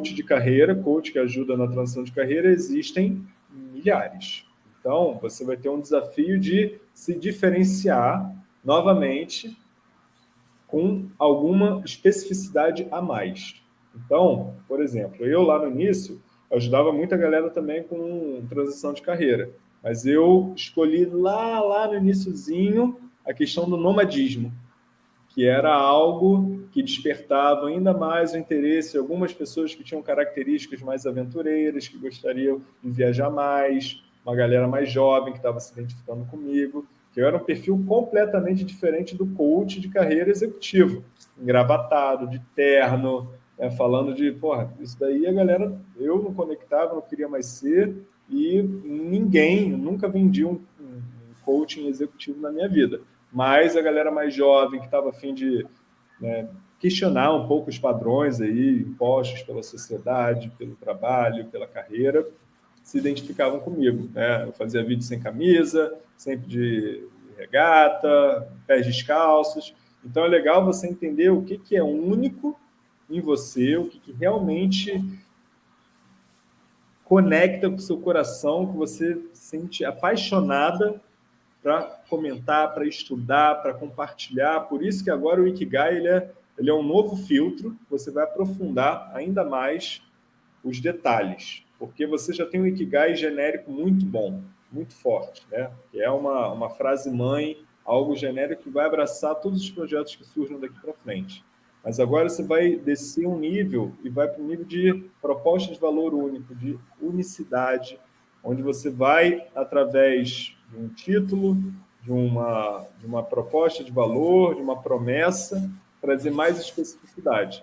coach de carreira, coach que ajuda na transição de carreira, existem milhares. Então, você vai ter um desafio de se diferenciar novamente com alguma especificidade a mais. Então, por exemplo, eu lá no início, ajudava muita galera também com transição de carreira, mas eu escolhi lá, lá no iníciozinho a questão do nomadismo, que era algo que despertava ainda mais o interesse de algumas pessoas que tinham características mais aventureiras, que gostariam de viajar mais, uma galera mais jovem que estava se identificando comigo, que eu era um perfil completamente diferente do coach de carreira executivo, engravatado, de terno, né, falando de, porra, isso daí a galera, eu não conectava, não queria mais ser, e ninguém, nunca vendi um, um coaching executivo na minha vida. Mas a galera mais jovem, que estava afim de né, questionar um pouco os padrões aí, impostos pela sociedade, pelo trabalho, pela carreira, se identificavam comigo. Né? Eu fazia vídeo sem camisa, sempre de regata, pés descalços. Então é legal você entender o que, que é único em você, o que, que realmente conecta com o seu coração, que você sente apaixonada para comentar, para estudar, para compartilhar. Por isso que agora o Ikigai ele é, ele é um novo filtro, você vai aprofundar ainda mais os detalhes porque você já tem um Ikigai genérico muito bom, muito forte, né? que é uma, uma frase mãe, algo genérico que vai abraçar todos os projetos que surjam daqui para frente. Mas agora você vai descer um nível e vai para o nível de proposta de valor único, de unicidade, onde você vai, através de um título, de uma, de uma proposta de valor, de uma promessa, trazer mais especificidade.